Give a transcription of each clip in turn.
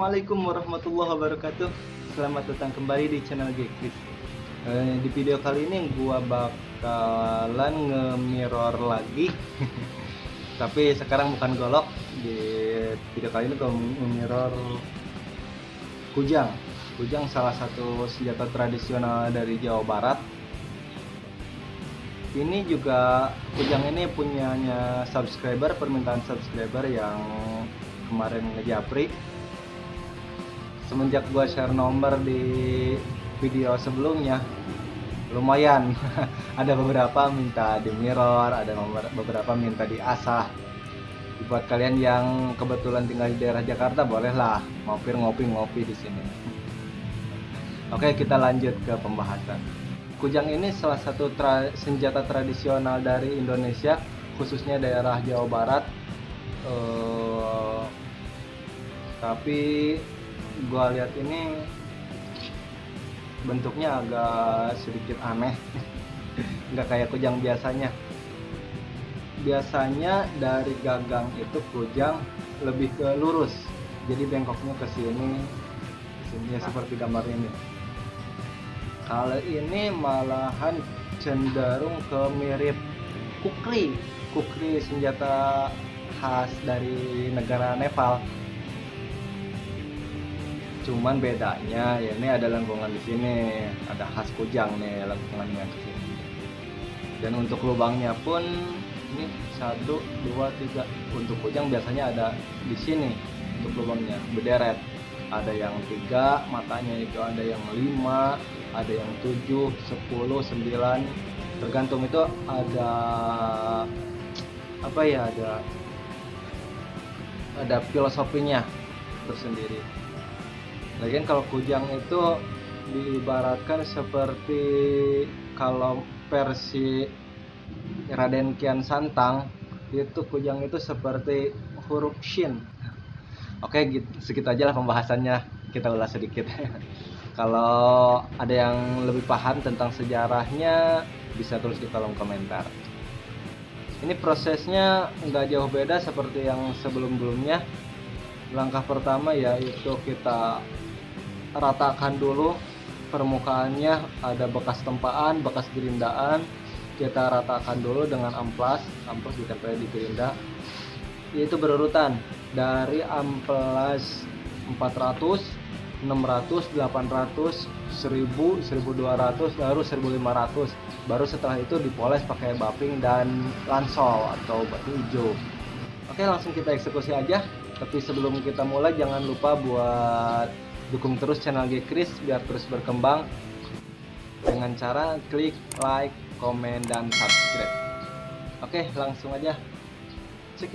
Assalamualaikum warahmatullahi wabarakatuh. Selamat datang kembali di channel Gekris. Eh, di video kali ini gua bakalan nge-mirror lagi. Tapi sekarang bukan golok. Di video kali ini gua nge-mirror kujang. Kujang salah satu senjata tradisional dari Jawa Barat. Ini juga kujang ini punyanya subscriber, permintaan subscriber yang kemarin ngejapri semenjak gua share nomor di video sebelumnya lumayan. Ada beberapa minta di mirror ada nomor beberapa minta di asah. Buat kalian yang kebetulan tinggal di daerah Jakarta bolehlah mampir ngopi-ngopi di sini. Oke kita lanjut ke pembahasan. Kujang ini salah satu tra senjata tradisional dari Indonesia khususnya daerah Jawa Barat. Uh, tapi gua lihat ini bentuknya agak sedikit aneh. Nggak kayak kujang biasanya. Biasanya dari gagang itu kujang lebih ke lurus. Jadi bengkoknya ke sini. Ya seperti gambar ini. Kalau ini malahan cenderung ke mirip kukri. Kukri senjata khas dari negara Nepal cuman bedanya ya ini ada lengkungan di sini ada khas kujang nih lengkungannya ke sini. Dan untuk lubangnya pun ini satu dua tiga. Untuk kujang biasanya ada di sini untuk lubangnya. Berderet. Ada yang tiga matanya itu ada yang lima ada yang tujuh sepuluh sembilan. Tergantung itu ada apa ya ada ada filosofinya tersendiri. Lagian kalau kujang itu diibaratkan seperti kalau versi Raden Kian Santang itu kujang itu seperti huruf shin. Oke, gitu, segitu aja lah pembahasannya. Kita ulas sedikit. kalau ada yang lebih paham tentang sejarahnya bisa tulis di kolom komentar ini prosesnya nggak jauh beda seperti yang sebelum-belumnya langkah pertama yaitu kita ratakan dulu permukaannya ada bekas tempaan bekas gerindaan kita ratakan dulu dengan amplas amplas ditempel di gerinda yaitu berurutan dari amplas 400 600, 800, 1000, 1200, baru 1500. Baru setelah itu dipoles pakai buffing dan lansol atau batu hijau. Oke, langsung kita eksekusi aja. Tapi sebelum kita mulai jangan lupa buat dukung terus channel Gekris biar terus berkembang dengan cara klik like, komen dan subscribe. Oke, langsung aja. Check.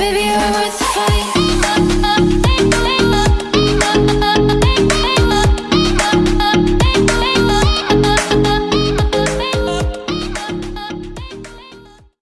Baby, you're worth the fight